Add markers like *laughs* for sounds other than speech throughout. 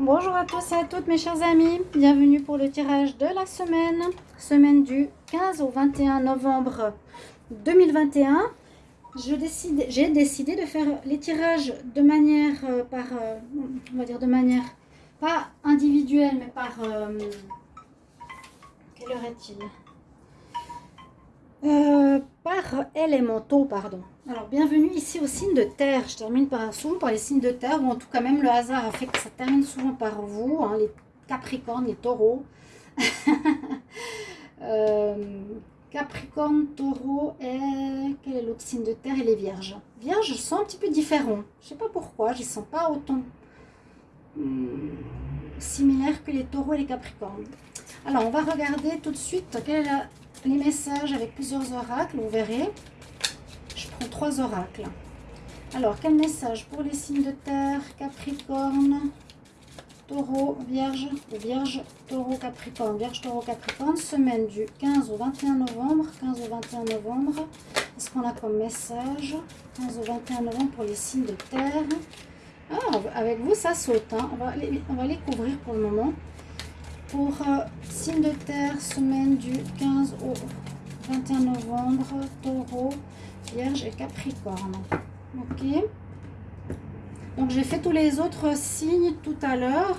Bonjour à tous et à toutes mes chers amis, bienvenue pour le tirage de la semaine, semaine du 15 au 21 novembre 2021. J'ai décidé, de faire les tirages de manière, euh, par, euh, on va dire de manière, pas individuelle, mais par, euh, quelle heure est-il? Par élémentaux, pardon. Alors, bienvenue ici au signe de terre. Je termine par, souvent par les signes de terre, ou en tout cas même le hasard a fait que ça termine souvent par vous, hein, les capricornes, les taureaux. *laughs* euh, Capricorne, Taureau et... Quel est l'autre signe de terre? Et les Vierges. Vierges, je sens un petit peu différent. Je sais pas pourquoi, je sens pas autant hmm, similaire que les Taureaux et les Capricornes. Alors, on va regarder tout de suite quels sont les messages avec plusieurs oracles. Vous verrez, je prends trois oracles. Alors, quel message pour les signes de terre? Capricorne, Taureau, Vierge, Vierge, Taureau, Capricorne, Vierge, Taureau, Capricorne, semaine du 15 au 21 novembre, 15 au 21 novembre, qu'est-ce qu'on a comme message? 15 au 21 novembre pour les signes de terre. Ah, avec vous, ça saute, hein. on, va on va les couvrir pour le moment. Pour euh, signes de terre, semaine du 15 au 21 novembre, Taureau, Vierge et Capricorne. Ok donc j'ai fait tous les autres signes tout à l'heure.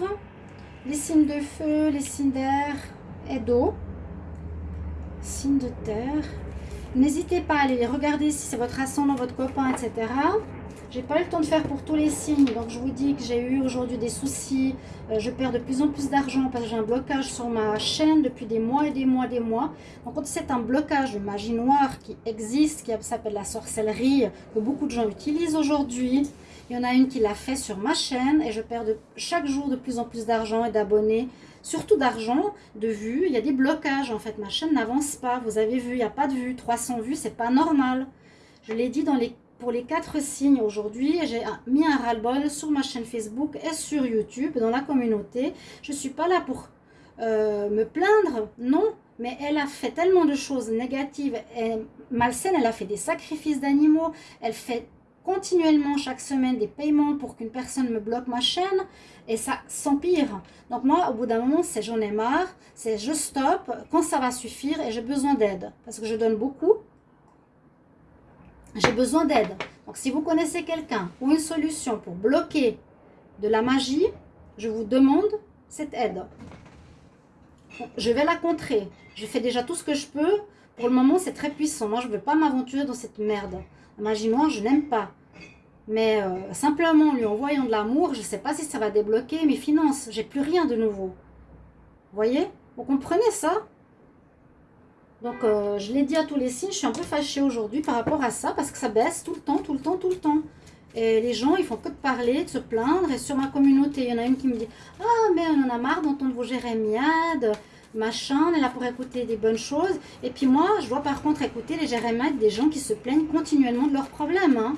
Les signes de feu, les signes d'air et d'eau. Signes de terre. N'hésitez pas à aller regarder si c'est votre ascendant, votre copain, etc. J'ai pas eu le temps de faire pour tous les signes, donc je vous dis que j'ai eu aujourd'hui des soucis. Euh, je perds de plus en plus d'argent parce que j'ai un blocage sur ma chaîne depuis des mois et des mois et des mois. Donc c'est un blocage de magie noire qui existe, qui s'appelle la sorcellerie, que beaucoup de gens utilisent aujourd'hui, il y en a une qui l'a fait sur ma chaîne et je perds chaque jour de plus en plus d'argent et d'abonnés. Surtout d'argent, de vues. Il y a des blocages en fait. Ma chaîne n'avance pas. Vous avez vu, il n'y a pas de vues. 300 vues, c'est pas normal. Je l'ai dit dans les, pour les quatre signes aujourd'hui. J'ai mis un ras-le-bol sur ma chaîne Facebook et sur YouTube, dans la communauté. Je ne suis pas là pour euh, me plaindre, non. Mais elle a fait tellement de choses négatives et malsaines. Elle a fait des sacrifices d'animaux. Elle fait continuellement chaque semaine des paiements pour qu'une personne me bloque ma chaîne et ça s'empire. Donc moi, au bout d'un moment, c'est j'en ai marre, c'est je stoppe quand ça va suffire et j'ai besoin d'aide parce que je donne beaucoup. J'ai besoin d'aide. Donc si vous connaissez quelqu'un ou une solution pour bloquer de la magie, je vous demande cette aide. Je vais la contrer. Je fais déjà tout ce que je peux. Pour le moment, c'est très puissant. Moi, je ne veux pas m'aventurer dans cette merde. La magie noire, je n'aime pas. Mais euh, simplement en lui envoyant de l'amour, je ne sais pas si ça va débloquer mes finances. J'ai plus rien de nouveau. Vous voyez? Vous comprenez ça? Donc, euh, je l'ai dit à tous les signes, je suis un peu fâchée aujourd'hui par rapport à ça, parce que ça baisse tout le temps, tout le temps, tout le temps. Et les gens, ils font que de parler, de se plaindre. Et sur ma communauté, il y en a une qui me dit « Ah, mais on en a marre d'entendre vos jérémiades machin, on est là pour écouter des bonnes choses. Et puis moi, je dois par contre écouter les jérémiades des gens qui se plaignent continuellement de leurs problèmes. Hein.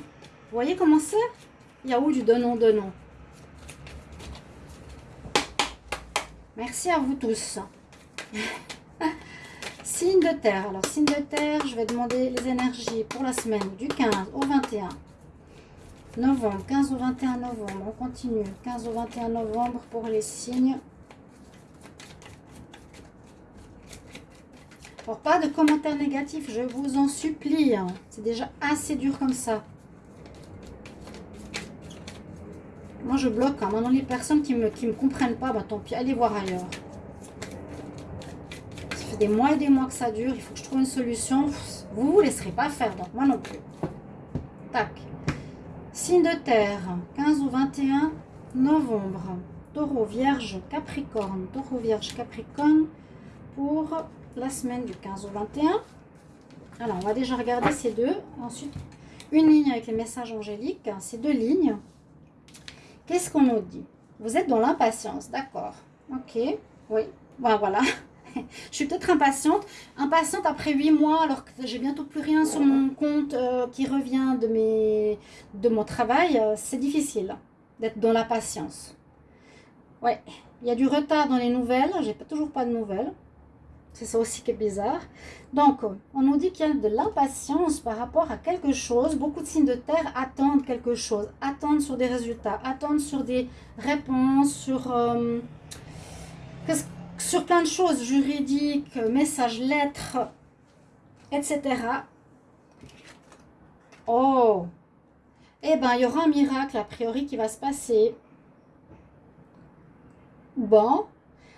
Vous voyez comment c'est? Il y a où du donnant-donnant? Merci à vous tous. *laughs* signe de terre. Alors, signe de terre, je vais demander les énergies pour la semaine du 15 au 21 novembre. 15 au 21 novembre, on continue. 15 au 21 novembre pour les signes Alors, pas de commentaires négatifs, je vous en supplie. Hein. C'est déjà assez dur comme ça. Moi, je bloque. Hein. Maintenant, les personnes qui ne me comprennent pas, bah, tant pis, allez voir ailleurs. Fait des mois et des mois que ça dure. Il faut que je trouve une solution. Vous ne vous laisserez pas faire, donc moi non plus. Tac. Signe de terre, 15 ou 21 novembre. Taureau, Vierge, Capricorne. Taureau, Vierge, Capricorne pour la semaine du 15 au 21. Alors, on va déjà regarder ces deux. Ensuite, une ligne avec les messages angéliques. Ces deux lignes. Qu'est-ce qu'on nous dit? Vous êtes dans l'impatience, d'accord. Ok, oui. Bon, voilà. *laughs* Je suis peut-être impatiente. Impatiente après 8 mois, alors que j'ai bientôt plus rien sur mon compte euh, qui revient de, mes, de mon travail. Euh, c'est difficile d'être dans la patience. Ouais, il y a du retard dans les nouvelles. J'ai pas toujours pas de nouvelles. C'est ça aussi qui est bizarre. Donc, on nous dit qu'il y a de l'impatience par rapport à quelque chose. Beaucoup de signes de terre attendent quelque chose, attendent sur des résultats, attendent sur des réponses, sur, euh, sur plein de choses juridiques, messages, lettres, etc. Oh Eh bien, il y aura un miracle, a priori, qui va se passer. Bon.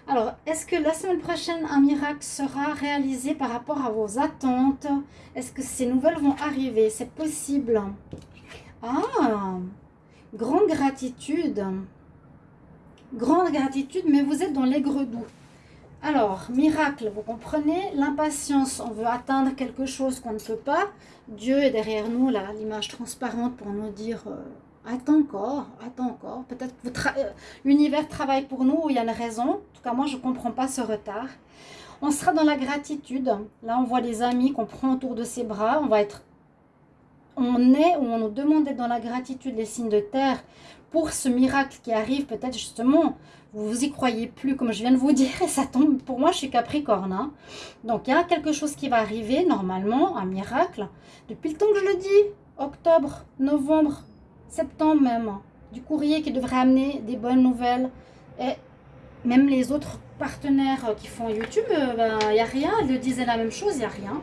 Alors, est-ce que la semaine prochaine, un miracle sera réalisé par rapport à vos attentes? Est-ce que ces nouvelles vont arriver? C'est possible. Ah Grande gratitude. Grande gratitude, mais vous êtes dans l'aigre doux. Alors, miracle, vous comprenez? L'impatience, on veut atteindre quelque chose qu'on ne peut pas. Dieu est derrière nous, là, l'image transparente pour nous dire euh, attends encore, attends encore. Peut-être que euh, l'univers travaille pour nous, il y a une raison. En tout cas, moi, je ne comprends pas ce retard. On sera dans la gratitude. Là, on voit les amis qu'on prend autour de ses bras. On va être... On est ou on nous demande d'être dans la gratitude, les signes de terre, pour ce miracle qui arrive peut-être justement vous vous y croyez plus, comme je viens de vous dire, et ça tombe, pour moi, je suis Capricorne. Hein. Donc, il y a quelque chose qui va arriver, normalement, un miracle, depuis le temps que je le dis, octobre, novembre, septembre même, du courrier qui devrait amener des bonnes nouvelles, et même les autres partenaires qui font YouTube, il euh, n'y ben, a rien, ils le disaient la même chose, il n'y a rien.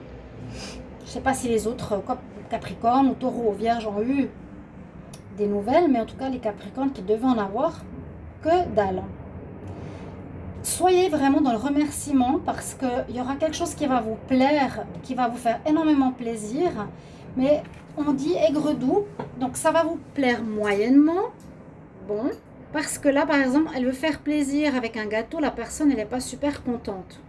Je ne sais pas si les autres Capricornes ou Taureau ou Vierge ont eu des nouvelles, mais en tout cas, les Capricornes qui devaient en avoir, que dalle. Soyez vraiment dans le remerciement parce qu'il y aura quelque chose qui va vous plaire, qui va vous faire énormément plaisir. Mais on dit aigre doux, donc ça va vous plaire moyennement. Bon, parce que là, par exemple, elle veut faire plaisir avec un gâteau, la personne, elle n'est pas super contente.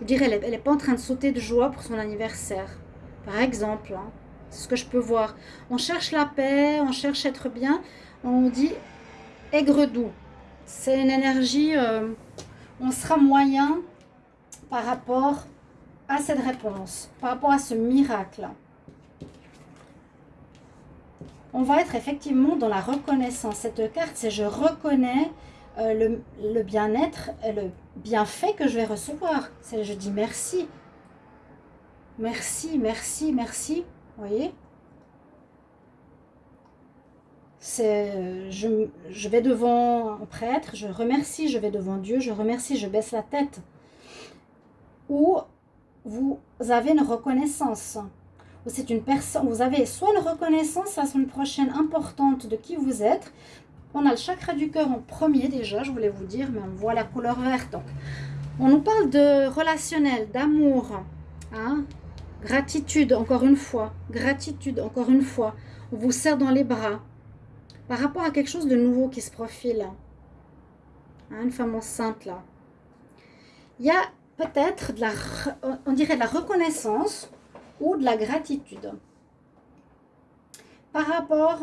Je dirais, elle n'est pas en train de sauter de joie pour son anniversaire. Par exemple, hein. Ce que je peux voir. On cherche la paix, on cherche être bien. On dit aigre doux. C'est une énergie, euh, on sera moyen par rapport à cette réponse, par rapport à ce miracle. On va être effectivement dans la reconnaissance. Cette carte, c'est je reconnais euh, le, bien-être, le bienfait que je vais recevoir. Je dis merci. Merci, merci, merci. Vous voyez c'est je, vais devant un prêtre, je remercie, je vais devant Dieu, je remercie, je baisse la tête. Ou vous avez une reconnaissance. C'est une personne, vous avez soit une reconnaissance la semaine prochaine importante de qui vous êtes. On a le chakra du cœur en premier déjà, je voulais vous dire, mais on voit la couleur verte. On nous parle de relationnel, d'amour, hein? Gratitude, encore une fois, gratitude, encore une fois. On vous serre dans les bras, par rapport à quelque chose de nouveau qui se profile. Hein, une femme enceinte là. Il y a peut-être de la, on dirait de la reconnaissance ou de la gratitude. Par rapport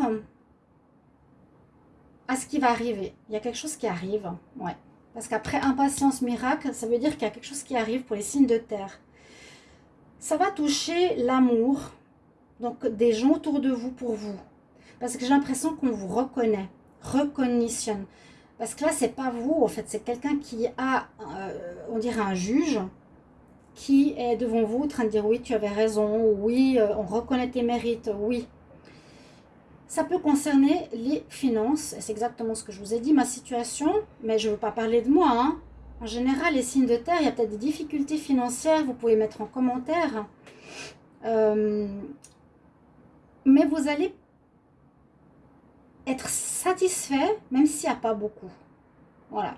à ce qui va arriver. Il y a quelque chose qui arrive. Ouais. Parce qu'après impatience miracle, ça veut dire qu'il y a quelque chose qui arrive pour les signes de terre. Ça va toucher l'amour, donc des gens autour de vous pour vous. Parce que j'ai l'impression qu'on vous reconnaît, recognitionne. Parce que là, c'est pas vous, en fait, c'est quelqu'un qui a, euh, on dirait un juge, qui est devant vous en train de dire oui, tu avais raison, oui, euh, on reconnaît tes mérites, oui. Ça peut concerner les finances, c'est exactement ce que je vous ai dit, ma situation, mais je ne veux pas parler de moi. Hein. En général, les signes de terre, il y a peut-être des difficultés financières, vous pouvez mettre en commentaire. Euh, mais vous allez être satisfait, même s'il n'y a pas beaucoup. Voilà.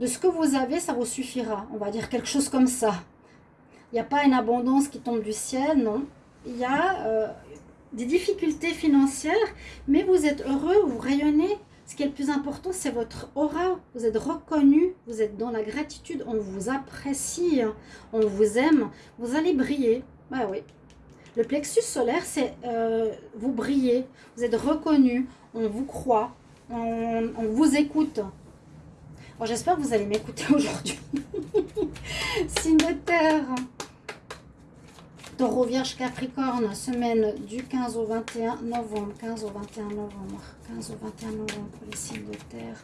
De ce que vous avez, ça vous suffira. On va dire quelque chose comme ça. Il n'y a pas une abondance qui tombe du ciel, non. Il y a euh, des difficultés financières, mais vous êtes heureux, vous rayonnez. Ce qui est le plus important, c'est votre aura. Vous êtes reconnu, vous êtes dans la gratitude, on vous apprécie, on vous aime. Vous allez briller. Bah oui, le plexus solaire, c'est euh, vous brillez, vous êtes reconnu, on vous croit, on, vous écoute. J'espère que vous allez m'écouter *laughs* aujourd'hui. Signe de terre. Taureau, Vierge, Capricorne, semaine du 15 au 21 novembre. 15 au 21 novembre. 15 au 21 novembre pour les signes de terre.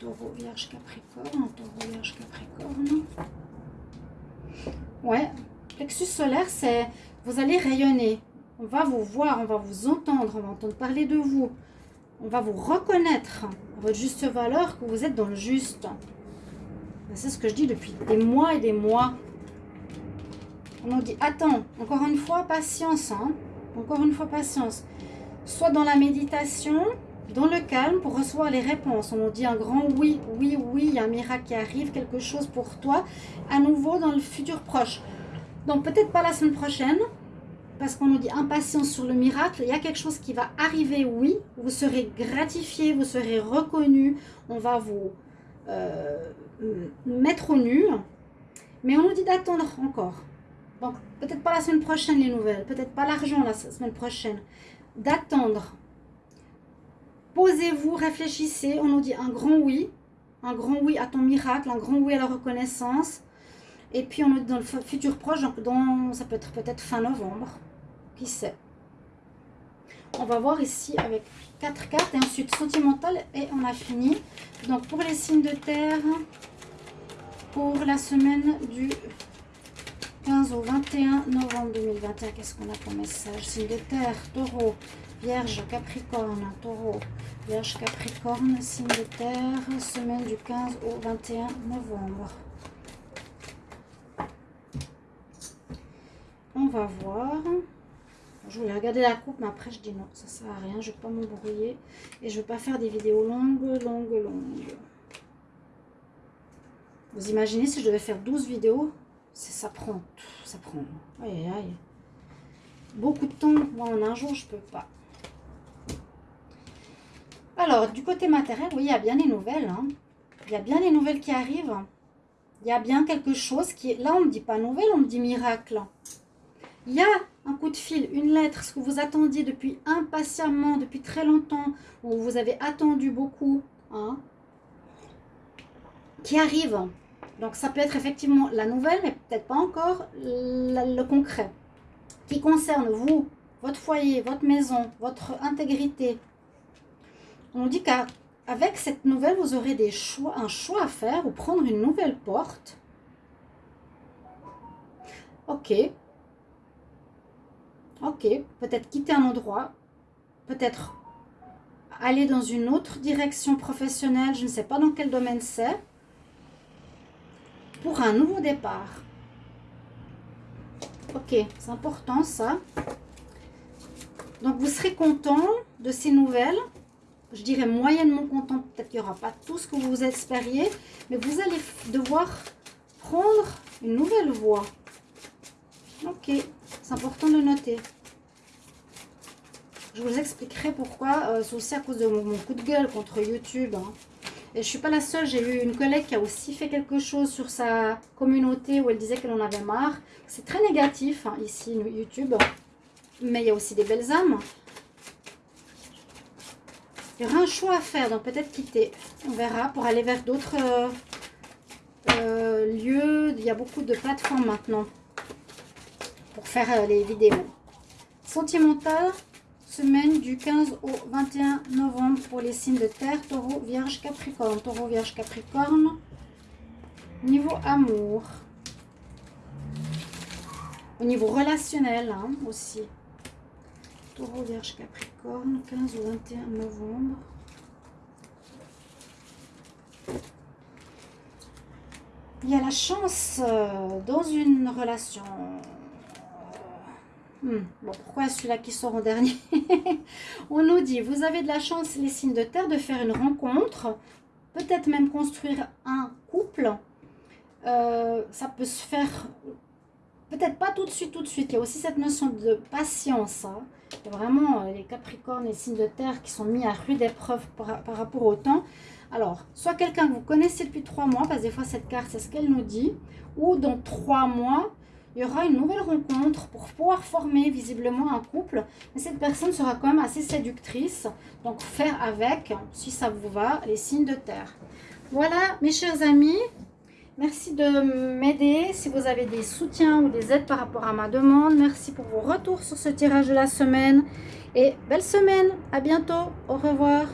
Taureau, Vierge, Capricorne. Taureau, Vierge, Capricorne. Ouais, plexus solaire, c'est vous allez rayonner. On va vous voir, on va vous entendre, on va entendre parler de vous. On va vous reconnaître votre juste valeur, que vous êtes dans le juste. C'est ce que je dis depuis des mois et des mois. On nous dit, attends, encore une fois, patience. Hein. Encore une fois, patience. Soit dans la méditation, dans le calme pour recevoir les réponses. On nous dit un grand oui, oui, oui, il y a un miracle qui arrive, quelque chose pour toi, à nouveau dans le futur proche. Donc peut-être pas la semaine prochaine, parce qu'on nous dit impatience sur le miracle, il y a quelque chose qui va arriver, oui, vous serez gratifié, vous serez reconnu, on va vous euh, mettre au nu, mais on nous dit d'attendre encore. Donc peut-être pas la semaine prochaine les nouvelles, peut-être pas l'argent la semaine prochaine, d'attendre Posez-vous, réfléchissez. On nous dit un grand oui. Un grand oui à ton miracle, un grand oui à la reconnaissance. Et puis on nous dit dans le futur proche, donc ça peut être peut-être fin novembre. Qui sait? On va voir ici avec quatre cartes et ensuite sentimental et on a fini. Donc pour les signes de terre, pour la semaine du 15 au 21 novembre 2021, qu'est-ce qu'on a comme message? Signe de terre, taureau, vierge, capricorne, taureau, Vierge Capricorne, signe de terre, semaine du 15 au 21 novembre. On va voir. Je voulais regarder la coupe, mais après je dis non, ça sert à rien, je ne vais pas m'embrouiller. Et je ne veux pas faire des vidéos longues, longues, longues. Vous imaginez si je devais faire 12 vidéos? Ça prend, ça prend. Beaucoup de temps, moi en un jour, je peux pas. Alors, du côté matériel, oui, il y a bien des nouvelles. Hein. Il y a bien des nouvelles qui arrivent. Il y a bien quelque chose qui. Là, on ne me dit pas nouvelle, on me dit miracle. Il y a un coup de fil, une lettre, ce que vous attendiez depuis impatiemment, depuis très longtemps, où vous avez attendu beaucoup, hein, qui arrive. Donc, ça peut être effectivement la nouvelle, mais peut-être pas encore le concret. Qui concerne vous, votre foyer, votre maison, votre intégrité, on dit qu'avec cette nouvelle, vous aurez des choix, un choix à faire ou prendre une nouvelle porte. Ok. Ok, peut-être quitter un endroit, peut-être aller dans une autre direction professionnelle, je ne sais pas dans quel domaine c'est, pour un nouveau départ. Ok, c'est important ça. Donc vous serez content de ces nouvelles je dirais moyennement content. Peut-être qu'il n'y aura pas tout ce que vous espériez, mais vous allez devoir prendre une nouvelle voie. Ok, c'est important de noter. Je vous expliquerai pourquoi. Euh, c'est aussi à cause de mon, coup de gueule contre YouTube. Hein. Et je suis pas la seule. J'ai eu une collègue qui a aussi fait quelque chose sur sa communauté où elle disait qu'elle en avait marre. C'est très négatif hein, ici, YouTube. Mais il y a aussi des belles âmes. Il y aura un choix à faire, donc peut-être quitter. On verra pour aller vers d'autres euh, euh, lieux. Il y a beaucoup de plateformes maintenant pour faire euh, les vidéos. Sentimental, semaine du 15 au 21 novembre pour les signes de terre, taureau, vierge, capricorne. Taureau, vierge, capricorne. Niveau amour. Au niveau relationnel hein, aussi. Taureau, Vierge, Capricorne, 15 au 21 novembre. Il y a la chance euh, dans une relation. Hmm, pourquoi celui-là qui sort en dernier *laughs* On nous dit, vous avez de la chance, les signes de terre, de faire une rencontre, peut-être même construire un couple. Euh, ça peut se faire peut-être pas tout de suite, tout de suite. Il y a aussi cette notion de patience. Hein. Il y a vraiment euh, les capricornes et signes de terre qui sont mis à rude épreuve par, rapport au temps. Alors, soit quelqu'un que vous connaissez depuis trois mois, parce que des fois cette carte, c'est ce qu'elle nous dit, ou dans trois mois, il y aura une nouvelle rencontre pour pouvoir former visiblement un couple. Mais cette personne sera quand même assez séductrice. Donc, faire avec, si ça vous va, les signes de terre. Voilà, mes chers amis, Merci de m'aider si vous avez des soutiens ou des aides par rapport à ma demande. Merci pour vos retours sur ce tirage de la semaine. Et belle semaine. À bientôt. Au revoir.